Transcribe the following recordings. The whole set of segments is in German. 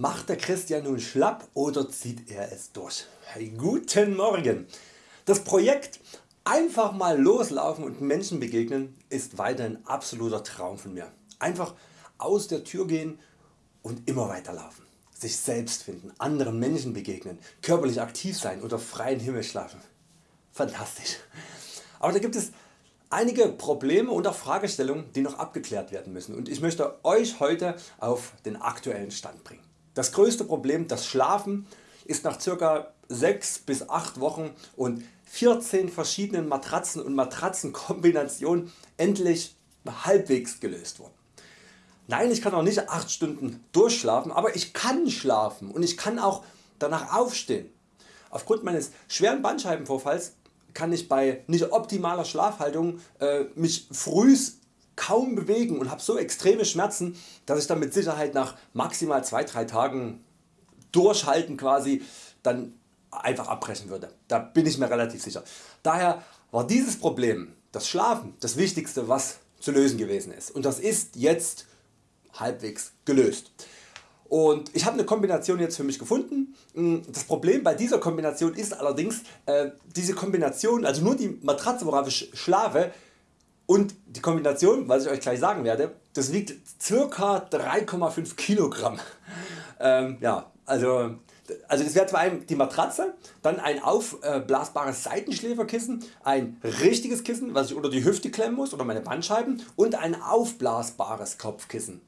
Macht der Christian nun schlapp oder zieht er es durch? Hey, guten Morgen! Das Projekt Einfach mal loslaufen und Menschen begegnen ist weiterhin absoluter Traum von mir. Einfach aus der Tür gehen und immer weiterlaufen. Sich selbst finden, anderen Menschen begegnen, körperlich aktiv sein, unter freiem Himmel schlafen. Fantastisch. Aber da gibt es einige Probleme und auch Fragestellungen die noch abgeklärt werden müssen und ich möchte Euch heute auf den aktuellen Stand bringen. Das größte Problem, das Schlafen, ist nach ca. 6 bis 8 Wochen und 14 verschiedenen Matratzen und Matratzenkombinationen endlich halbwegs gelöst worden. Nein ich kann auch nicht 8 Stunden durchschlafen, aber ich kann schlafen und ich kann auch danach aufstehen. Aufgrund meines schweren Bandscheibenvorfalls kann ich bei nicht optimaler Schlafhaltung äh, mich frühs kaum bewegen und habe so extreme Schmerzen, dass ich dann mit Sicherheit nach maximal 2-3 Tagen durchhalten quasi dann einfach abbrechen würde. Da bin ich mir relativ sicher. Daher war dieses Problem, das Schlafen, das wichtigste was zu lösen gewesen ist und das ist jetzt halbwegs gelöst. Und ich habe eine Kombination jetzt für mich gefunden. Das Problem bei dieser Kombination ist allerdings äh, diese Kombination, also nur die Matratze worauf ich schlafe und die Kombination, was ich Euch gleich sagen werde, das wiegt ca. 3,5 Kilogramm. Ähm, ja, also, also das wäre zwar die Matratze, dann ein aufblasbares Seitenschläferkissen, ein richtiges Kissen was ich unter die Hüfte klemmen muss oder meine Bandscheiben und ein aufblasbares Kopfkissen.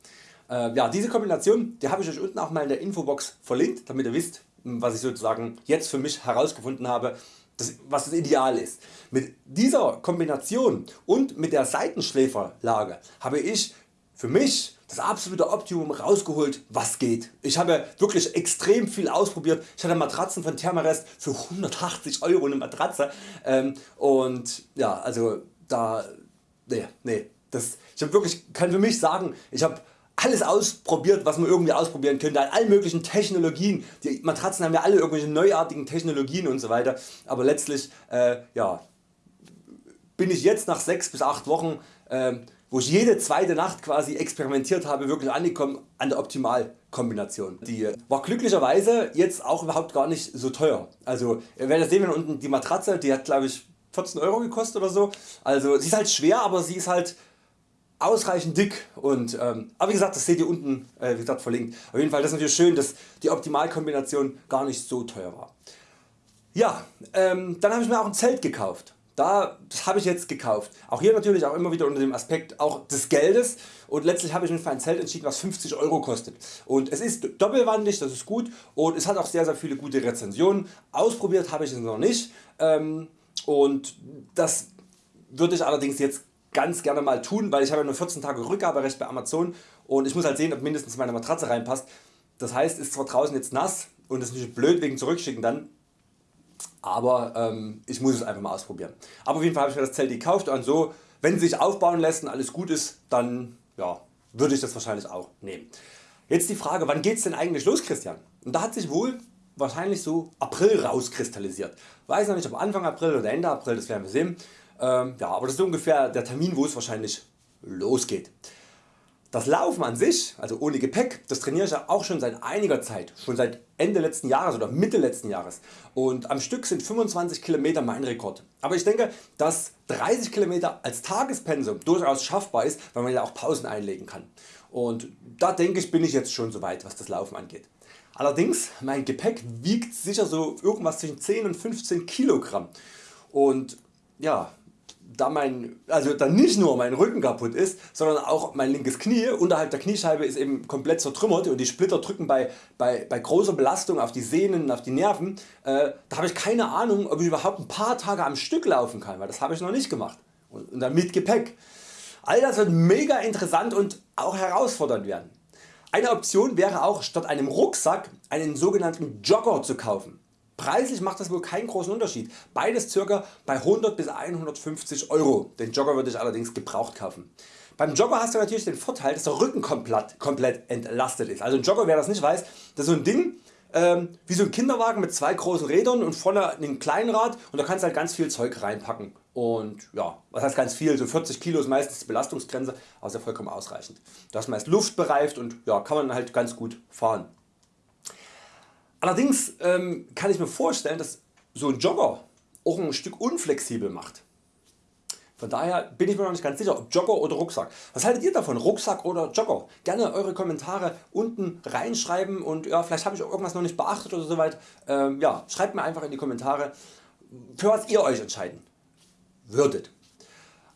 Äh, ja, diese Kombination die habe ich Euch unten auch mal in der Infobox verlinkt, damit ihr wisst was ich sozusagen jetzt für mich herausgefunden habe was das Ideal ist. Mit dieser Kombination und mit der Seitenschläferlage habe ich für mich das absolute Optimum rausgeholt was geht. Ich habe wirklich extrem viel ausprobiert. Ich hatte Matratzen von Thermarest für 180 Euro eine Matratze ähm, und ja also da nee, nee, das, ich habe wirklich kann für mich sagen ich habe alles ausprobiert was man irgendwie ausprobieren könnte an allen möglichen Technologien. Die Matratzen haben ja alle irgendwelche neuartigen Technologien und so weiter, aber letztlich äh, ja, bin ich jetzt nach 6 bis 8 Wochen äh, wo ich jede zweite Nacht quasi experimentiert habe wirklich angekommen an der Optimalkombination. Die war glücklicherweise jetzt auch überhaupt gar nicht so teuer. Also ihr werdet sehen wenn unten die Matratze die hat glaube ich 14 Euro gekostet oder so. Also sie ist halt schwer aber sie ist halt ausreichend dick und ähm, aber wie gesagt das seht ihr unten äh, wie gesagt verlinkt. Auf jeden Fall das ist natürlich schön dass die Optimalkombination gar nicht so teuer war. Ja, ähm, dann habe ich mir auch ein Zelt gekauft. Da, habe ich jetzt gekauft. Auch hier natürlich auch immer wieder unter dem Aspekt auch des Geldes und letztlich habe ich mich für ein Zelt entschieden was 50 Euro kostet. Und es ist doppelwandig, das ist gut und es hat auch sehr sehr viele gute Rezensionen. Ausprobiert habe ich es noch nicht ähm, und das würde ich allerdings jetzt ganz gerne mal tun, weil ich habe nur 14 Tage Rückgaberecht bei Amazon und ich muss halt sehen ob mindestens meine Matratze reinpasst. Das heißt ist zwar draußen jetzt nass und es ist nicht blöd wegen zurückschicken dann, aber ähm, ich muss es einfach mal ausprobieren. Aber auf jeden Fall habe ich mir das Zelt gekauft und so wenn es sich aufbauen lässt und alles gut ist dann ja, würde ich das wahrscheinlich auch nehmen. Jetzt die Frage wann geht's denn eigentlich los Christian? Und da hat sich wohl wahrscheinlich so April rauskristallisiert. Weiß noch nicht ob Anfang April oder Ende April, das werden wir sehen. Ähm, ja, aber das ist ungefähr der Termin wo es wahrscheinlich losgeht. Das Laufen an sich, also ohne Gepäck, das trainiere ich auch schon seit einiger Zeit, schon seit Ende letzten Jahres oder Mitte letzten Jahres und am Stück sind 25 km mein Rekord. Aber ich denke dass 30 km als Tagespensum durchaus schaffbar ist, weil man ja auch Pausen einlegen kann. Und da denke ich bin ich jetzt schon soweit was das Laufen angeht. Allerdings mein Gepäck wiegt sicher so irgendwas zwischen 10 und 15 Kilogramm und ja, da, mein, also da nicht nur mein Rücken kaputt ist, sondern auch mein linkes Knie unterhalb der Kniescheibe ist eben komplett zertrümmert und die Splitter drücken bei, bei, bei großer Belastung auf die Sehnen, auf die Nerven. Äh, da habe ich keine Ahnung ob ich überhaupt ein paar Tage am Stück laufen kann, weil das habe ich noch nicht gemacht und, und dann mit Gepäck. All das wird mega interessant und auch herausfordernd werden. Eine Option wäre auch statt einem Rucksack einen sogenannten Jogger zu kaufen. Preislich macht das wohl keinen großen Unterschied. Beides ca. bei 100 bis 150 Euro. Den Jogger würde ich allerdings gebraucht kaufen. Beim Jogger hast du natürlich den Vorteil dass der Rücken komplett, komplett entlastet ist. Also ein Jogger wer das nicht weiß, das ist so ein Ding ähm, wie so ein Kinderwagen mit zwei großen Rädern und vorne ein Kleinrad und da kannst du halt ganz viel Zeug reinpacken. Und ja, was heißt ganz viel, so 40 Kilo ist meistens die Belastungsgrenze, ja vollkommen ausreichend. Das ist meist luftbereift und ja, kann man halt ganz gut fahren. Allerdings ähm, kann ich mir vorstellen dass so ein Jogger auch ein Stück unflexibel macht. Von daher bin ich mir noch nicht ganz sicher ob Jogger oder Rucksack. Was haltet ihr davon Rucksack oder Jogger? Gerne Eure Kommentare unten reinschreiben und ja, vielleicht habe ich irgendwas noch nicht beachtet oder soweit. Ähm, ja, schreibt mir einfach in die Kommentare für was ihr Euch entscheiden würdet.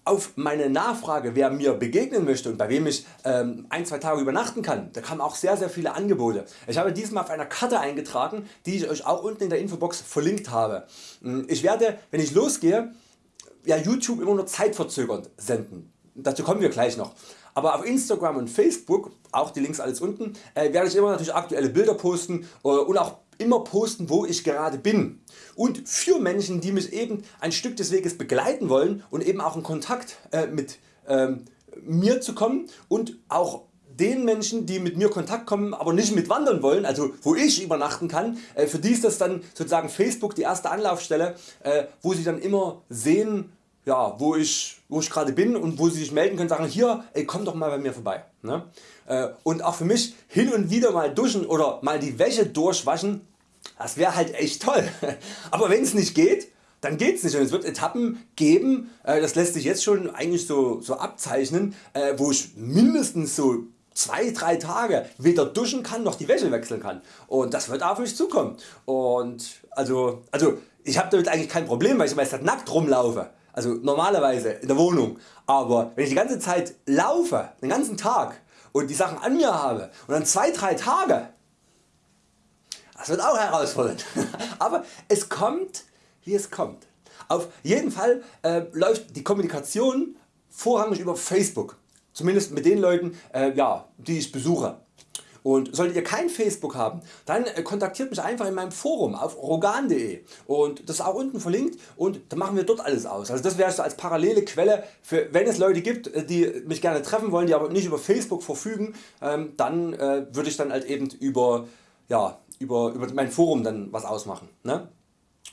Auf meine Nachfrage wer mir begegnen möchte und bei wem ich ähm, ein, zwei Tage übernachten kann, da kamen auch sehr sehr viele Angebote. Ich habe diesmal auf einer Karte eingetragen die ich Euch auch unten in der Infobox verlinkt habe. Hm, ich werde wenn ich losgehe ja, YouTube immer nur zeitverzögernd senden. Dazu kommen wir gleich noch. Aber auf Instagram und Facebook, auch die Links alles unten, äh, werde ich immer natürlich aktuelle Bilder posten äh, und auch immer posten wo ich gerade bin. Und für Menschen die mich eben ein Stück des Weges begleiten wollen und eben auch in Kontakt äh, mit ähm, mir zu kommen und auch den Menschen die mit mir Kontakt kommen aber nicht mit wandern wollen, also wo ich übernachten kann, äh, für die ist das dann sozusagen Facebook die erste Anlaufstelle äh, wo sie dann immer sehen ja, wo ich, wo ich gerade bin und wo sie sich melden können sagen hier ey, komm doch mal bei mir vorbei. Ne? Äh, und auch für mich hin und wieder mal duschen oder mal die Wäsche durchwaschen das wäre halt echt toll. Aber wenn es nicht geht, dann geht's nicht und es wird Etappen geben, äh, das lässt sich jetzt schon eigentlich so, so abzeichnen, äh, wo ich mindestens so 2-3 Tage weder duschen kann noch die Wäsche wechseln kann und das wird auf mich zukommen und also, also ich habe damit eigentlich kein Problem weil ich meist nackt rumlaufe also normalerweise in der Wohnung aber wenn ich die ganze Zeit laufe den ganzen Tag und die Sachen an mir habe und dann 2-3 Tage das wird auch herausfordernd. Aber es kommt wie es kommt. Auf jeden Fall äh, läuft die Kommunikation vorrangig über Facebook. Zumindest mit den Leuten äh, ja, die ich besuche. Und solltet ihr kein Facebook haben, dann äh, kontaktiert mich einfach in meinem Forum auf rogan.de und das ist auch unten verlinkt und dann machen wir dort alles aus. Also das wäre so als parallele Quelle für wenn es Leute gibt äh, die mich gerne treffen wollen, die aber nicht über Facebook verfügen, ähm, dann äh, würde ich dann halt eben über ja, über, über mein Forum dann was ausmachen. Ne?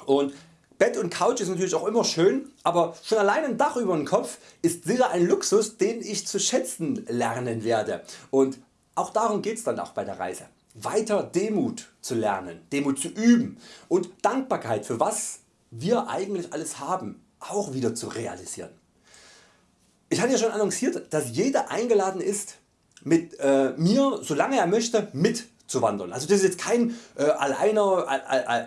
Und Bett und Couch ist natürlich auch immer schön, aber schon allein ein Dach über dem Kopf ist sicher ein Luxus den ich zu schätzen lernen werde und auch darum geht es dann auch bei der Reise. Weiter Demut zu lernen, Demut zu üben und Dankbarkeit für was wir eigentlich alles haben auch wieder zu realisieren. Ich hatte ja schon annonciert dass jeder eingeladen ist mit äh, mir solange er möchte mit zu wandern. Also das ist jetzt kein äh, alleiner,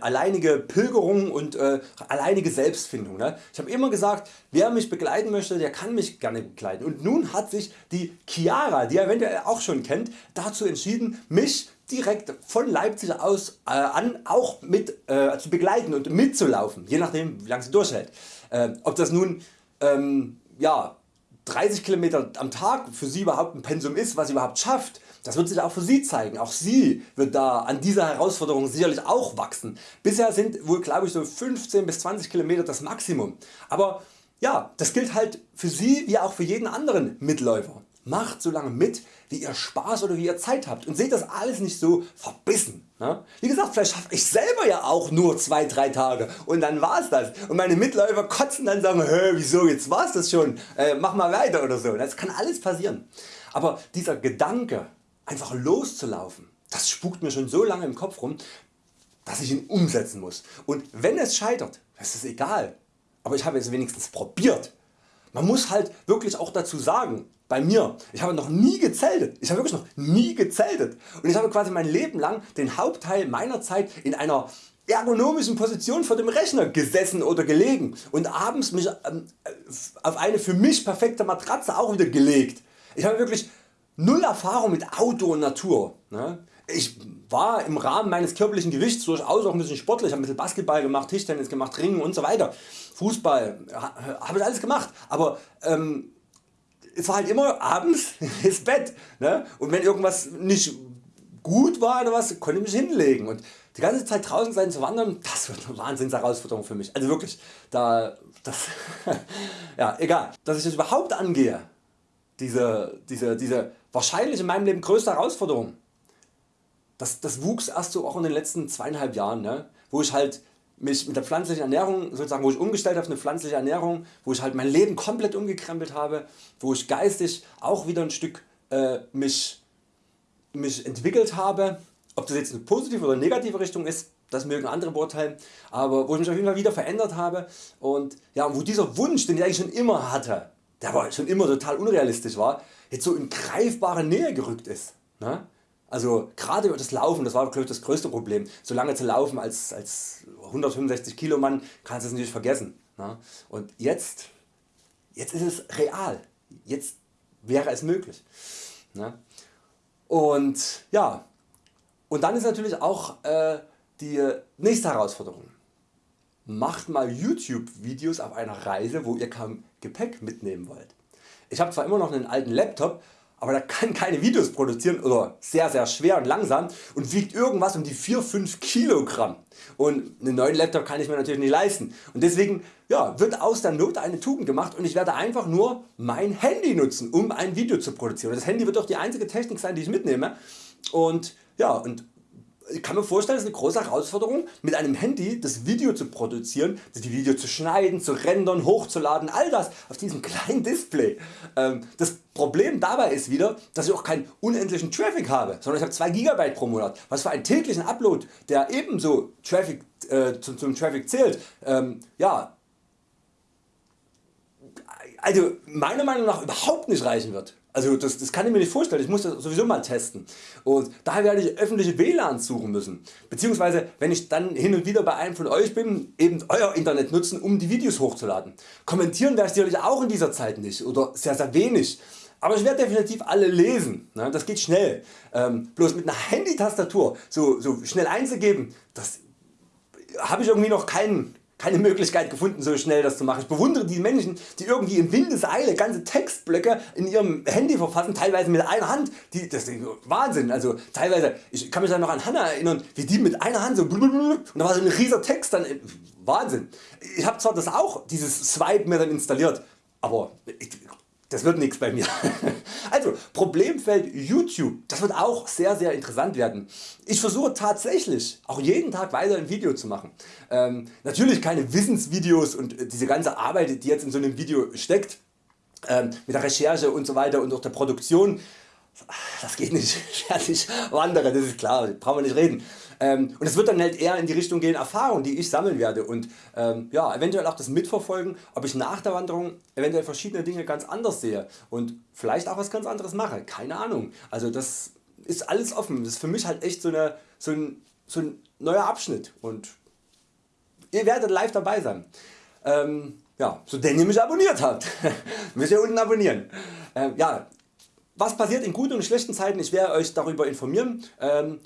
alleinige Pilgerung und äh, alleinige Selbstfindung. Ne? Ich habe immer gesagt wer mich begleiten möchte der kann mich gerne begleiten und nun hat sich die Chiara die ihr eventuell auch schon kennt dazu entschieden mich direkt von Leipzig aus äh, an auch mit äh, zu begleiten und mitzulaufen je nachdem wie lange sie durchhält. Äh, ob das nun ähm, ja, 30 km am Tag für sie überhaupt ein Pensum ist was sie überhaupt schafft das wird sich auch für Sie zeigen. Auch Sie wird da an dieser Herausforderung sicherlich auch wachsen. Bisher sind wohl glaube ich so 15 bis 20 km das Maximum. Aber ja, das gilt halt für Sie wie auch für jeden anderen Mitläufer. Macht so lange mit wie ihr Spaß oder wie ihr Zeit habt und seht das alles nicht so verbissen. Ne? Wie gesagt vielleicht schaffe ich selber ja auch nur 2-3 Tage und dann war's das und meine Mitläufer kotzen dann sagen Hä, wieso jetzt war's das schon, äh, mach mal weiter oder so. Das kann alles passieren. Aber dieser Gedanke einfach loszulaufen, das spukt mir schon so lange im Kopf rum, dass ich ihn umsetzen muss. Und wenn es scheitert, ist egal, aber ich habe es wenigstens probiert. Man muss halt wirklich auch dazu sagen, bei mir, ich habe noch nie gezeltet, ich habe wirklich noch nie gezeltet und ich habe quasi mein Leben lang den Hauptteil meiner Zeit in einer ergonomischen Position vor dem Rechner gesessen oder gelegen und abends mich ähm, auf eine für mich perfekte Matratze auch wieder gelegt. Ich habe wirklich null Erfahrung mit Auto und Natur. Ne? Ich war im Rahmen meines körperlichen Gewichts durchaus auch ein bisschen sportlich, habe ein bisschen Basketball gemacht, Tischtennis gemacht, Ringen und so weiter, Fußball, habe ich alles gemacht, aber ähm, es war halt immer abends ins Bett ne? und wenn irgendwas nicht gut war oder was, konnte ich mich hinlegen und die ganze Zeit draußen sein zu wandern, das wird eine Wahnsinns Herausforderung für mich, also wirklich, da, das, ja egal, dass ich das überhaupt angehe, diese, diese, diese wahrscheinlich in meinem Leben größte Herausforderung. Das, das wuchs erst so auch in den letzten zweieinhalb Jahren, ne? wo ich halt mich mit der pflanzlichen Ernährung sozusagen, wo ich umgestellt habe auf eine pflanzliche Ernährung, wo ich halt mein Leben komplett umgekrempelt habe, wo ich geistig auch wieder ein Stück äh, mich, mich entwickelt habe Ob das jetzt eine positive oder negative Richtung ist, das mögen andere beurteilen, aber wo ich mich auf jeden Fall wieder verändert habe und ja, wo dieser Wunsch den ich eigentlich schon immer hatte, der aber schon immer total unrealistisch war, jetzt so in greifbare Nähe gerückt ist. Ne? Also gerade über das Laufen, das war das größte Problem. So lange zu laufen als, als 165 Kilo Mann kannst du es natürlich vergessen. Ne? Und jetzt, jetzt ist es real. Jetzt wäre es möglich. Ne? Und ja, und dann ist natürlich auch äh, die nächste Herausforderung. Macht mal YouTube Videos auf einer Reise wo ihr kaum Gepäck mitnehmen wollt. Ich habe zwar immer noch einen alten Laptop, aber der kann keine Videos produzieren oder sehr sehr schwer und langsam und wiegt irgendwas um die 4-5 Kilogramm. Und einen neuen Laptop kann ich mir natürlich nicht leisten. Und deswegen ja, wird aus der Not eine Tugend gemacht und ich werde einfach nur mein Handy nutzen um ein Video zu produzieren. Das Handy wird auch die einzige Technik sein die ich mitnehme. Und ja, und ich kann mir vorstellen, es ist eine große Herausforderung mit einem Handy das Video zu produzieren, die Video zu schneiden, zu rendern, hochzuladen, all das auf diesem kleinen Display. Ähm, das Problem dabei ist wieder, dass ich auch keinen unendlichen Traffic habe, sondern ich habe 2 GB pro Monat, was für einen täglichen Upload, der ebenso Traffic, äh, zum, zum, Traffic zählt, ähm, ja, also meiner Meinung nach überhaupt nicht reichen wird. Also das, das kann ich mir nicht vorstellen, ich muss das sowieso mal testen. Und daher werde ich öffentliche WLANs suchen müssen. Beziehungsweise wenn ich dann hin und wieder bei einem von Euch bin, eben Euer Internet nutzen um die Videos hochzuladen. Kommentieren werde ich sicherlich auch in dieser Zeit nicht oder sehr sehr wenig. Aber ich werde definitiv alle lesen, ne? das geht schnell. Ähm, bloß mit einer Handytastatur so, so schnell einzugeben, das habe ich irgendwie noch keinen keine Möglichkeit gefunden so schnell das zu machen. Ich bewundere die Menschen die irgendwie in Windeseile ganze Textblöcke in ihrem Handy verfassen, teilweise mit einer Hand. Die, das ist Wahnsinn. Also teilweise, ich kann mich da noch an Hanna erinnern, wie die mit einer Hand so und da war so ein rieser Text dann. Wahnsinn. Ich habe zwar das auch, dieses Swipe mir dann installiert, aber ich, das wird nichts bei mir. Also Problemfeld YouTube, das wird auch sehr sehr interessant werden. Ich versuche tatsächlich auch jeden Tag weiter ein Video zu machen. Ähm, natürlich keine Wissensvideos und äh, diese ganze Arbeit die jetzt in so einem Video steckt, ähm, mit der Recherche und so weiter und auch der Produktion, das geht nicht, fertig wandere, das ist klar, brauchen wir nicht reden. Ähm, und es wird dann halt eher in die Richtung gehen Erfahrungen die ich sammeln werde und ähm, ja, eventuell auch das mitverfolgen ob ich nach der Wanderung eventuell verschiedene Dinge ganz anders sehe und vielleicht auch was ganz anderes mache, keine Ahnung. Also das ist alles offen, das ist für mich halt echt so, eine, so, ein, so ein neuer Abschnitt und ihr werdet live dabei sein. Ähm, ja, so denn ihr mich abonniert habt, müsst ihr unten abonnieren. Ähm, ja, was passiert in guten und schlechten Zeiten, ich werde Euch darüber informieren. Ähm,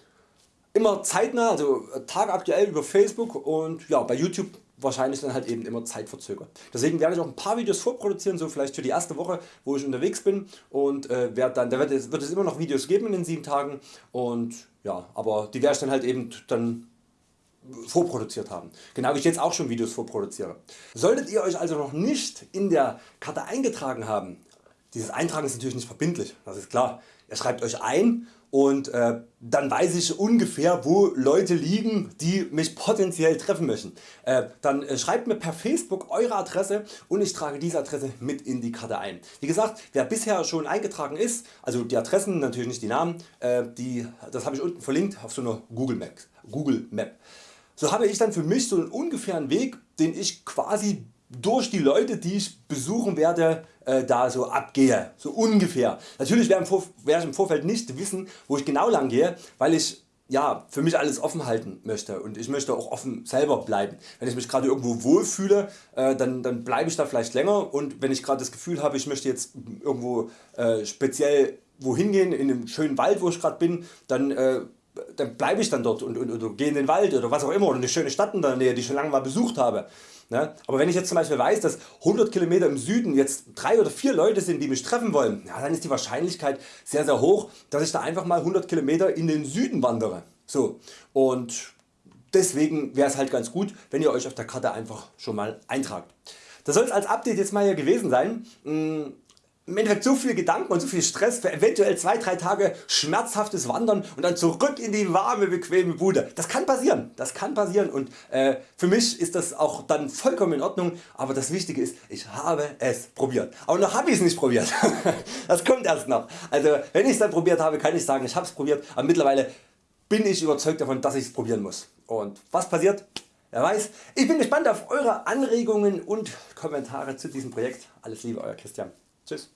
immer zeitnah, also tagaktuell über Facebook und ja, bei YouTube wahrscheinlich dann halt eben immer zeitverzögert. Deswegen werde ich auch ein paar Videos vorproduzieren, so vielleicht für die erste Woche wo ich unterwegs bin und äh, werde dann, da wird es, wird es immer noch Videos geben in den 7 Tagen und ja, aber die werde ich dann halt eben dann vorproduziert haben. Genau wie ich jetzt auch schon Videos vorproduziere. Solltet ihr Euch also noch nicht in der Karte eingetragen haben, dieses Eintragen ist natürlich nicht verbindlich, das ist klar. Schreibt Euch ein und äh, dann weiß ich ungefähr wo Leute liegen die mich potenziell treffen möchten. Äh, dann äh, schreibt mir per Facebook Eure Adresse und ich trage diese Adresse mit in die Karte ein. Wie gesagt wer bisher schon eingetragen ist, also die Adressen natürlich nicht die Namen, äh, die, das habe ich unten verlinkt auf so einer Google Map. Google Map. So habe ich dann für mich so einen ungefähren Weg den ich quasi durch die Leute die ich besuchen werde äh, da so abgehe, so ungefähr. Natürlich werde ich im Vorfeld nicht wissen wo ich genau lang gehe, weil ich ja, für mich alles offen halten möchte und ich möchte auch offen selber bleiben. Wenn ich mich gerade irgendwo wohlfühle, äh, dann, dann bleibe ich da vielleicht länger und wenn ich gerade das Gefühl habe ich möchte jetzt irgendwo äh, speziell wohin gehen, in einem schönen Wald wo ich gerade bin, dann äh, dann bleibe ich dann dort und, und, und gehe in den Wald oder was auch immer oder eine schöne Stadt in der Nähe die ich schon lange mal besucht habe. Ne? Aber wenn ich jetzt zum Beispiel weiß dass 100 km im Süden jetzt 3 oder 4 Leute sind die mich treffen wollen, dann ist die Wahrscheinlichkeit sehr sehr hoch dass ich da einfach mal 100 km in den Süden wandere. So. Und deswegen wäre es halt ganz gut wenn ihr Euch auf der Karte einfach schon mal eintragt. Das soll es als Update jetzt mal hier gewesen sein. Im Endeffekt so viel Gedanken und so viel Stress für eventuell 2-3 Tage schmerzhaftes Wandern und dann zurück in die warme bequeme Bude. Das kann passieren, das kann passieren und äh, für mich ist das auch dann vollkommen in Ordnung, aber das Wichtige ist, ich habe es probiert. Aber noch habe ich es nicht probiert, das kommt erst noch. Also wenn ich es dann probiert habe, kann ich sagen, ich habe es probiert, aber mittlerweile bin ich überzeugt davon dass ich es probieren muss. Und was passiert? Wer weiß. Ich bin gespannt auf Eure Anregungen und Kommentare zu diesem Projekt. Alles Liebe Euer Christian. Tschüss.